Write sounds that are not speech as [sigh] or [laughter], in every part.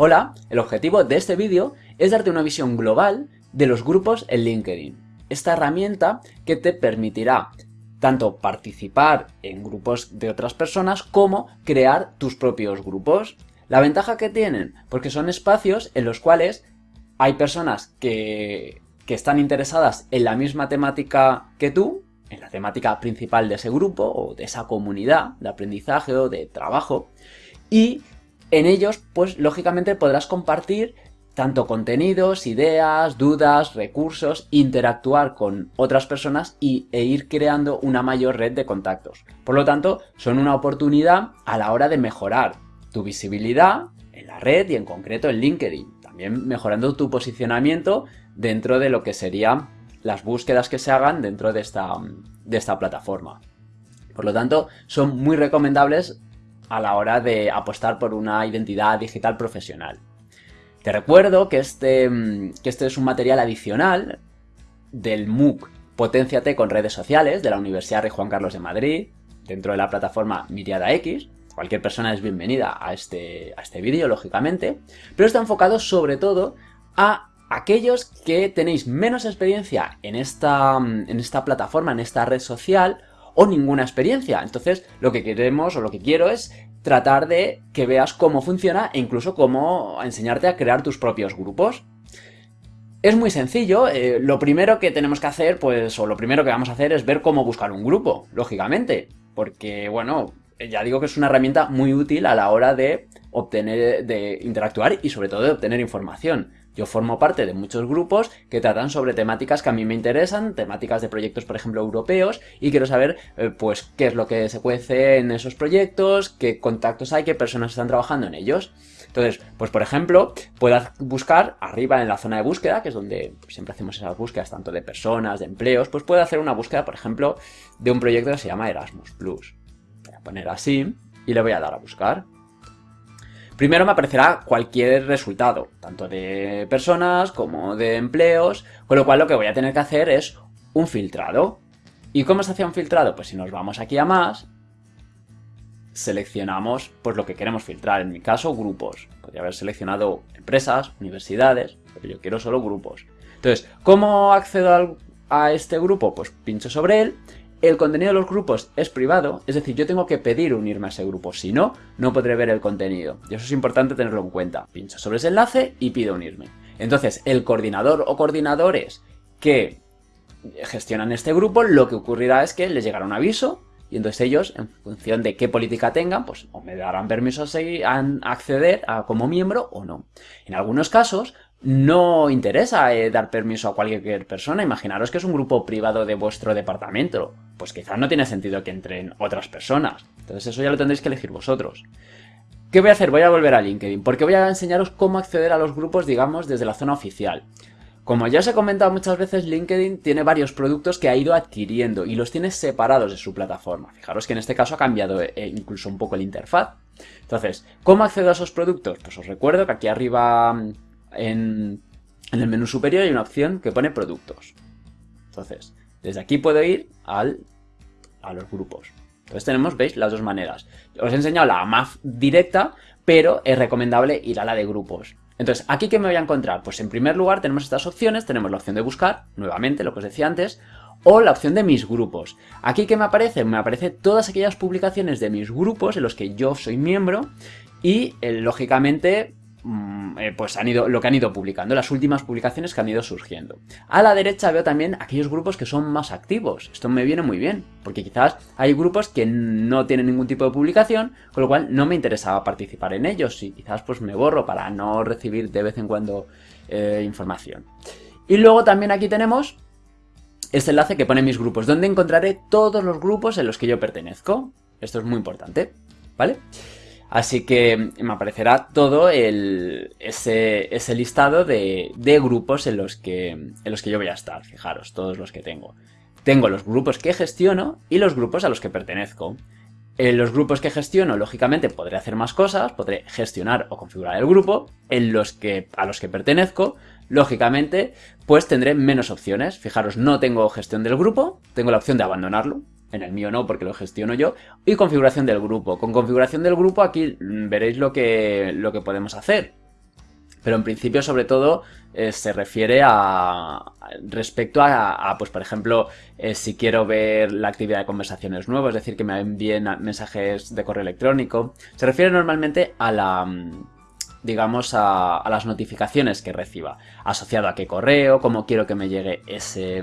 Hola, el objetivo de este vídeo es darte una visión global de los grupos en LinkedIn. Esta herramienta que te permitirá tanto participar en grupos de otras personas como crear tus propios grupos. La ventaja que tienen, porque son espacios en los cuales hay personas que, que están interesadas en la misma temática que tú, en la temática principal de ese grupo o de esa comunidad de aprendizaje o de trabajo, y en ellos, pues lógicamente podrás compartir tanto contenidos, ideas, dudas, recursos, interactuar con otras personas y, e ir creando una mayor red de contactos. Por lo tanto, son una oportunidad a la hora de mejorar tu visibilidad en la red y en concreto en LinkedIn. También mejorando tu posicionamiento dentro de lo que serían las búsquedas que se hagan dentro de esta, de esta plataforma. Por lo tanto, son muy recomendables a la hora de apostar por una identidad digital profesional. Te recuerdo que este, que este es un material adicional del MOOC Potenciate con redes sociales de la Universidad Rey Juan Carlos de Madrid, dentro de la plataforma Miriada X. Cualquier persona es bienvenida a este, a este vídeo, lógicamente, pero está enfocado sobre todo a aquellos que tenéis menos experiencia en esta, en esta plataforma, en esta red social, o ninguna experiencia. Entonces, lo que queremos o lo que quiero es tratar de que veas cómo funciona e incluso cómo enseñarte a crear tus propios grupos. Es muy sencillo, eh, lo primero que tenemos que hacer, pues, o lo primero que vamos a hacer es ver cómo buscar un grupo, lógicamente, porque, bueno, ya digo que es una herramienta muy útil a la hora de obtener, de interactuar y sobre todo de obtener información. Yo formo parte de muchos grupos que tratan sobre temáticas que a mí me interesan, temáticas de proyectos, por ejemplo, europeos, y quiero saber, eh, pues, qué es lo que se cuece en esos proyectos, qué contactos hay, qué personas están trabajando en ellos. Entonces, pues por ejemplo, puedas buscar arriba en la zona de búsqueda, que es donde siempre hacemos esas búsquedas tanto de personas, de empleos, pues puedo hacer una búsqueda, por ejemplo, de un proyecto que se llama Erasmus+. Plus. Voy a poner así y le voy a dar a buscar. Primero me aparecerá cualquier resultado, tanto de personas como de empleos, con lo cual lo que voy a tener que hacer es un filtrado. ¿Y cómo se hace un filtrado? Pues si nos vamos aquí a más, seleccionamos pues lo que queremos filtrar, en mi caso grupos. Podría haber seleccionado empresas, universidades, pero yo quiero solo grupos. Entonces, ¿cómo accedo a este grupo? Pues pincho sobre él el contenido de los grupos es privado, es decir, yo tengo que pedir unirme a ese grupo, si no, no podré ver el contenido. Y eso es importante tenerlo en cuenta. Pincho sobre ese enlace y pido unirme. Entonces, el coordinador o coordinadores que gestionan este grupo, lo que ocurrirá es que les llegará un aviso y entonces ellos, en función de qué política tengan, pues o me darán permiso a, acceder a, como miembro o no. En algunos casos, no interesa eh, dar permiso a cualquier persona. Imaginaros que es un grupo privado de vuestro departamento. Pues quizás no tiene sentido que entren otras personas. Entonces eso ya lo tendréis que elegir vosotros. ¿Qué voy a hacer? Voy a volver a LinkedIn, porque voy a enseñaros cómo acceder a los grupos, digamos, desde la zona oficial. Como ya os he comentado muchas veces, LinkedIn tiene varios productos que ha ido adquiriendo y los tiene separados de su plataforma. Fijaros que en este caso ha cambiado eh, incluso un poco el interfaz. Entonces, ¿cómo accedo a esos productos? Pues os recuerdo que aquí arriba en, el menú superior hay una opción que pone productos. Entonces, desde aquí puedo ir al, a los grupos. Entonces tenemos, veis, las dos maneras. Os he enseñado la más directa, pero es recomendable ir a la de grupos. Entonces, ¿aquí qué me voy a encontrar? Pues en primer lugar tenemos estas opciones, tenemos la opción de buscar, nuevamente, lo que os decía antes, o la opción de mis grupos. Aquí ¿qué me aparece? Me aparece todas aquellas publicaciones de mis grupos en los que yo soy miembro y, eh, lógicamente, Mm, eh, pues han ido, lo que han ido publicando, las últimas publicaciones que han ido surgiendo. A la derecha veo también aquellos grupos que son más activos. Esto me viene muy bien, porque quizás hay grupos que no tienen ningún tipo de publicación, con lo cual no me interesaba participar en ellos y quizás pues me borro para no recibir de vez en cuando eh, información. Y luego también aquí tenemos este enlace que pone mis grupos, donde encontraré todos los grupos en los que yo pertenezco. Esto es muy importante, ¿vale? Así que me aparecerá todo ese, listado de, grupos en los, que, en los que yo voy a estar. Fijaros, todos los que tengo. Tengo los grupos que gestiono y los grupos a los que pertenezco. En los grupos que gestiono, lógicamente, podré hacer más cosas, podré gestionar o configurar el grupo. En los que, a los que pertenezco, lógicamente, pues tendré menos opciones. Fijaros, no tengo gestión del grupo, tengo la opción de abandonarlo. En el mío no, porque lo gestiono yo. Y configuración del grupo. Con configuración del grupo aquí veréis lo que, lo que podemos hacer. pero en principio sobre todo eh, se refiere a respecto a, pues por ejemplo, eh, si quiero ver la actividad de conversaciones nuevas, es decir, que me envíen mensajes de correo electrónico, se refiere normalmente a la digamos, a, las notificaciones que reciba, asociado a qué correo, cómo quiero que me llegue ese,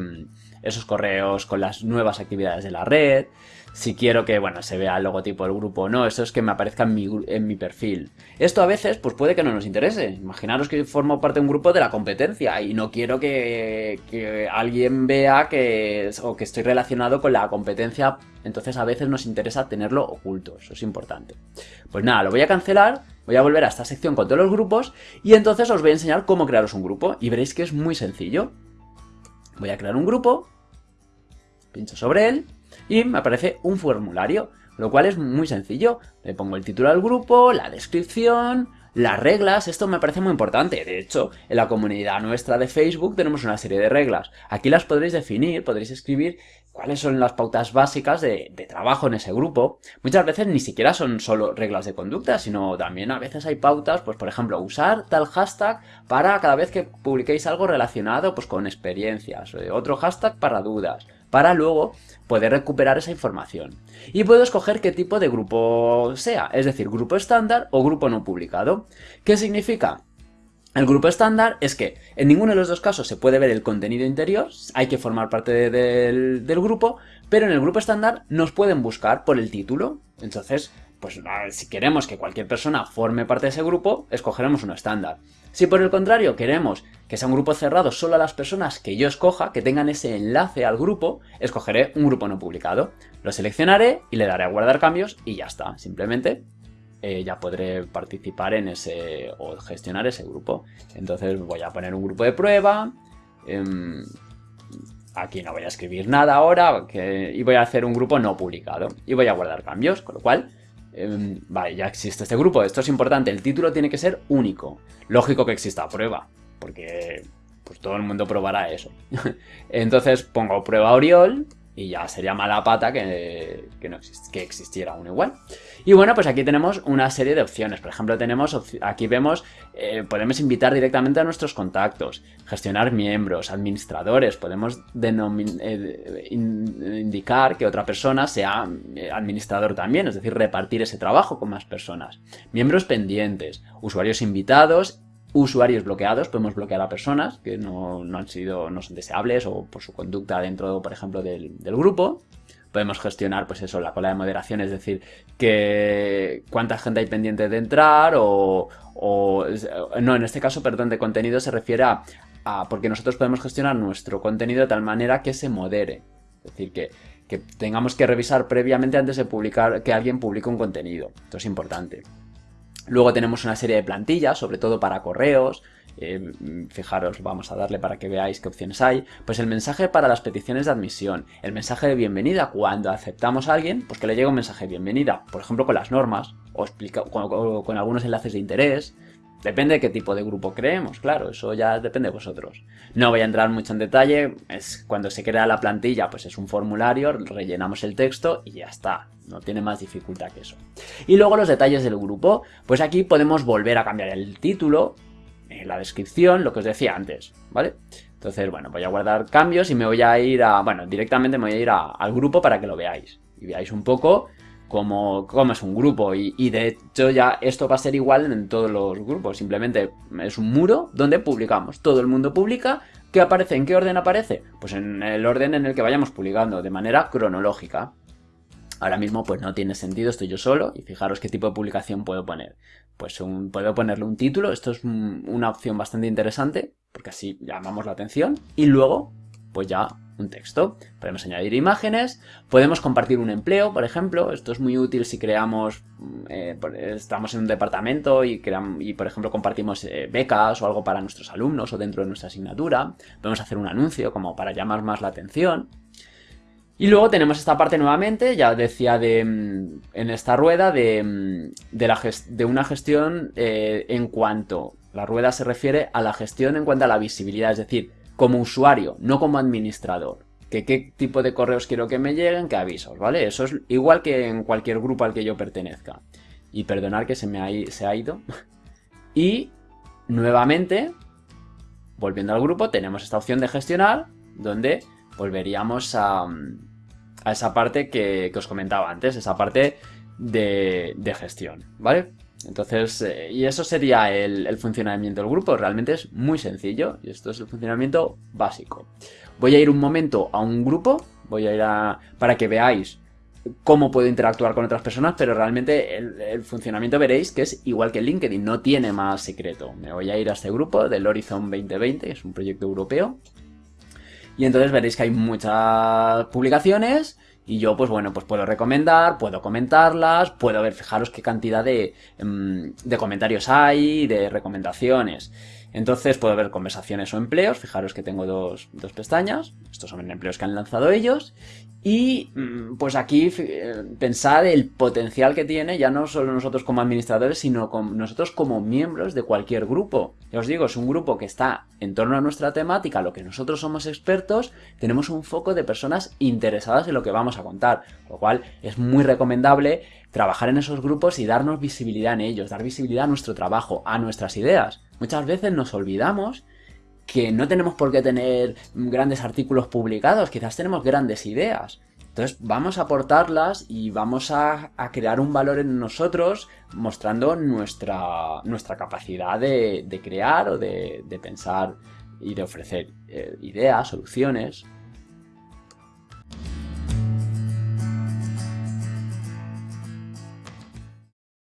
esos correos con las nuevas actividades de la red, si quiero que, bueno, se vea el logotipo del grupo o no, eso es que me aparezca en mi, en mi, perfil. Esto a veces, pues puede que no nos interese. Imaginaros que formo parte de un grupo de la competencia y no quiero que, que alguien vea que, o que estoy relacionado con la competencia, entonces a veces nos interesa tenerlo oculto, eso es importante. Pues nada, lo voy a cancelar, voy a volver a esta sección con todos los grupos y entonces os voy a enseñar cómo crearos un grupo y veréis que es muy sencillo. Voy a crear un grupo, pincho sobre él y me aparece un formulario, lo cual es muy sencillo. Le pongo el título al grupo, la descripción, las reglas, esto me parece muy importante. De hecho, en la comunidad nuestra de Facebook tenemos una serie de reglas. Aquí las podréis definir, podréis escribir cuáles son las pautas básicas de, trabajo en ese grupo. Muchas veces ni siquiera son solo reglas de conducta, sino también a veces hay pautas, pues por ejemplo, usar tal hashtag para cada vez que publiquéis algo relacionado pues, con experiencias, eh, otro hashtag para dudas, para luego poder recuperar esa información. Y puedo escoger qué tipo de grupo sea, es decir, grupo estándar o grupo no publicado. ¿Qué significa? El grupo estándar es que en ninguno de los dos casos se puede ver el contenido interior, hay que formar parte del, del grupo, pero en el grupo estándar nos pueden buscar por el título. Entonces, pues si queremos que cualquier persona forme parte de ese grupo, escogeremos uno estándar. Si por el contrario queremos que sea un grupo cerrado solo a las personas que yo escoja, que tengan ese enlace al grupo, escogeré un grupo no publicado. Lo seleccionaré y le daré a guardar cambios y ya está. Simplemente eh, ya podré participar en ese o gestionar ese grupo. Entonces voy a poner un grupo de prueba. Em, aquí no voy a escribir nada ahora y voy a hacer un grupo no publicado y voy a guardar cambios, con lo cual Em, vale, ya existe este grupo. Esto es importante. El título tiene que ser único. Lógico que exista prueba, porque pues todo el mundo probará eso. [laughs] Entonces pongo prueba Oriol y ya sería mala pata que, no que existiera uno igual. Y bueno, pues aquí tenemos una serie de opciones. Por ejemplo, tenemos aquí vemos, eh, podemos invitar directamente a nuestros contactos, gestionar miembros, administradores, podemos eh, indicar que otra persona sea eh, administrador también, es decir, repartir ese trabajo con más personas. Miembros pendientes, usuarios invitados usuarios bloqueados, podemos bloquear a personas que no, han sido, no son deseables o por su conducta dentro, por ejemplo, del, grupo. Podemos gestionar, pues eso, la cola de moderación, es decir, que cuánta gente hay pendiente de entrar o, no, en este caso, perdón, de contenido se refiere a, a, porque nosotros podemos gestionar nuestro contenido de tal manera que se modere. Es decir, que, que tengamos que revisar previamente antes de publicar, que alguien publique un contenido. Esto es importante. Luego tenemos una serie de plantillas, sobre todo para correos. Eh, fijaros, vamos a darle para que veáis qué opciones hay. Pues el mensaje para las peticiones de admisión, el mensaje de bienvenida cuando aceptamos a alguien, pues que le llegue un mensaje de bienvenida, por ejemplo con las normas, o, con, con algunos enlaces de interés, Depende de qué tipo de grupo creemos, claro, eso ya depende de vosotros. No voy a entrar mucho en detalle, es cuando se crea la plantilla, pues es un formulario, rellenamos el texto y ya está, no tiene más dificultad que eso. Y luego los detalles del grupo, pues aquí podemos volver a cambiar el título, eh, la descripción, lo que os decía antes, ¿vale? Entonces, bueno, voy a guardar cambios y me voy a ir a, bueno, directamente me voy a ir al grupo para que lo veáis. Y veáis un poco como, es un grupo y, de hecho ya esto va a ser igual en todos los grupos, simplemente es un muro donde publicamos, todo el mundo publica, ¿qué aparece? ¿En qué orden aparece? Pues en el orden en el que vayamos publicando, de manera cronológica. Ahora mismo pues no tiene sentido, estoy yo solo y fijaros qué tipo de publicación puedo poner. Pues puedo ponerle un título, esto es una opción bastante interesante porque así llamamos la atención y luego pues ya un texto. Podemos añadir imágenes, podemos compartir un empleo, por ejemplo. Esto es muy útil si creamos, mm, eh, estamos en un departamento y, y por ejemplo, compartimos eh, becas o algo para nuestros alumnos o dentro de nuestra asignatura. Podemos hacer un anuncio como para llamar más la atención. Y luego tenemos esta parte nuevamente, ya decía de, mm, en esta rueda, de, mm, de, la de una gestión eh, en cuanto... La rueda se refiere a la gestión en cuanto a la visibilidad, es decir, como usuario, no como administrador. Que qué tipo de correos quiero que me lleguen, qué avisos, ¿vale? Eso es igual que en cualquier grupo al que yo pertenezca. Y perdonar que se me ha, se ha ido. [laughs] y nuevamente, volviendo al grupo, tenemos esta opción de gestionar, donde volveríamos a, a esa parte que, os comentaba antes, esa parte de, gestión, ¿vale? Entonces, eh, y eso sería el, el, funcionamiento del grupo. Realmente es muy sencillo y esto es el funcionamiento básico. Voy a ir un momento a un grupo, voy a ir a... para que veáis cómo puedo interactuar con otras personas, pero realmente el, funcionamiento veréis que es igual que LinkedIn, no tiene más secreto. Me voy a ir a este grupo del Horizon 2020, que es un proyecto europeo. Y entonces veréis que hay muchas publicaciones y yo, pues bueno, pues puedo recomendar, puedo comentarlas, puedo ver, fijaros qué cantidad de, em, de comentarios hay, de recomendaciones. Entonces puedo ver conversaciones o empleos, fijaros que tengo dos, pestañas, estos son empleos que han lanzado ellos, y mm, pues aquí eh, pensar el potencial que tiene ya no solo nosotros como administradores, sino con nosotros como miembros de cualquier grupo. Ya os digo, es un grupo que está en torno a nuestra temática, lo que nosotros somos expertos, tenemos un foco de personas interesadas en lo que vamos a contar, lo cual es muy recomendable trabajar en esos grupos y darnos visibilidad en ellos, dar visibilidad a nuestro trabajo, a nuestras ideas. Muchas veces nos olvidamos que no tenemos por qué tener grandes artículos publicados, quizás tenemos grandes ideas. Entonces vamos a aportarlas y vamos a, crear un valor en nosotros mostrando nuestra, nuestra capacidad de, crear o de, pensar y de ofrecer eh, ideas, soluciones